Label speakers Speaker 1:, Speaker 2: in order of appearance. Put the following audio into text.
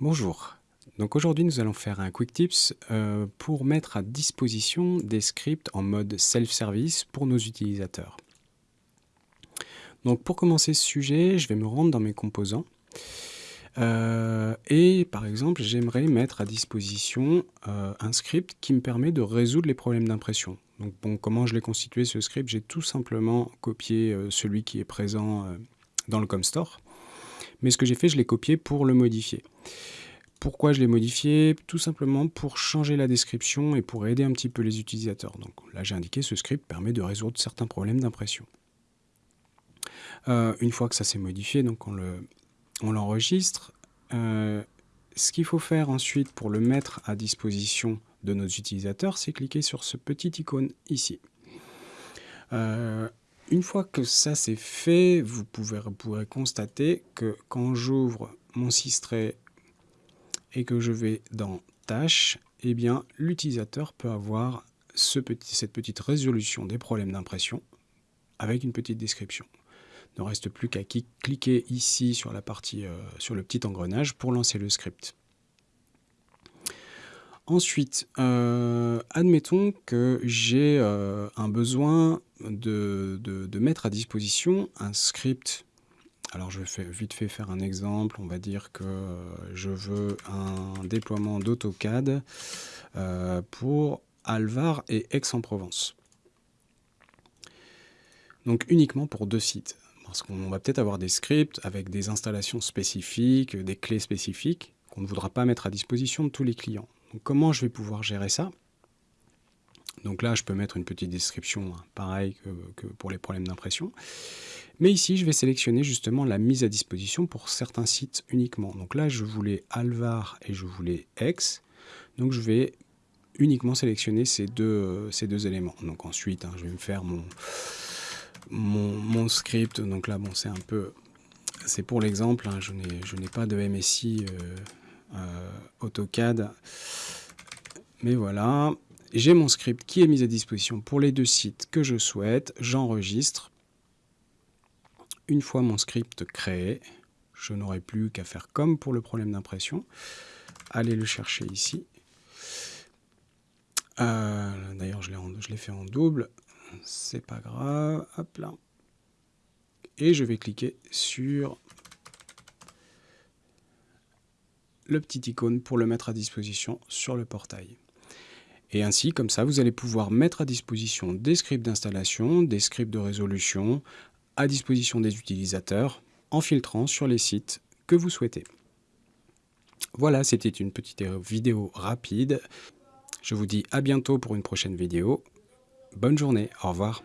Speaker 1: Bonjour, donc aujourd'hui nous allons faire un quick tips euh, pour mettre à disposition des scripts en mode self-service pour nos utilisateurs. Donc pour commencer ce sujet, je vais me rendre dans mes composants euh, et par exemple j'aimerais mettre à disposition euh, un script qui me permet de résoudre les problèmes d'impression. Donc comment je l'ai constitué ce script? J'ai tout simplement copié celui qui est présent dans le ComStore mais ce que j'ai fait, je l'ai copié pour le modifier. Pourquoi je l'ai modifié? Tout simplement pour changer la description et pour aider un petit peu les utilisateurs. Donc là, j'ai indiqué ce script permet de résoudre certains problèmes d'impression. Euh, une fois que ça s'est modifié, donc on l'enregistre. Euh, ce qu'il faut faire ensuite pour le mettre à disposition de nos utilisateurs, c'est cliquer sur ce petit icône ici. Euh, une fois que ça c'est fait, vous, pourrez constater que quand j'ouvre mon Sistray et que je vais dans Tâches, eh bien l'utilisateur peut avoir cette petite résolution des problèmes d'impression avec une petite description. Il ne reste plus qu'à cliquer ici euh, sur le petit engrenage pour lancer le script. Ensuite, euh, admettons que j'ai euh, un besoin de, mettre à disposition un script. Alors je vais vite fait faire un exemple. On va dire que je veux un déploiement d'AutoCAD euh, pour Alvar et Aix-en-Provence. Donc uniquement pour deux sites. Parce qu'on va peut-être avoir des scripts avec des installations spécifiques, des clés spécifiques qu'on ne voudra pas mettre à disposition de tous les clients comment je vais pouvoir gérer ça? Donc là, je peux mettre une petite description, hein, pareil que, pour les problèmes d'impression. Mais ici, je vais sélectionner justement la mise à disposition pour certains sites uniquement. Donc là, je voulais Alvar et je voulais X. Donc je vais uniquement sélectionner ces deux, éléments. Donc ensuite, hein, je vais me faire mon, script. Donc là, bon, c'est un peu... C'est pour l'exemple, hein, je n'ai pas de MSI euh, AutoCAD. Mais voilà, j'ai mon script qui est mis à disposition pour les deux sites que je souhaite. J'enregistre. Une fois mon script créé, je n'aurai plus qu'à faire comme pour le problème d'impression. Allez le chercher ici. Euh, d'ailleurs, je l'ai fait en double. C'est pas grave. Hop là. Et je vais cliquer sur le petit icône pour le mettre à disposition sur le portail. Et ainsi, comme ça, vous allez pouvoir mettre à disposition des scripts d'installation, des scripts de résolution, à disposition des utilisateurs, en filtrant sur les sites que vous souhaitez. Voilà, c'était une petite vidéo rapide. Je vous dis à bientôt pour une prochaine vidéo. Bonne journée, au revoir.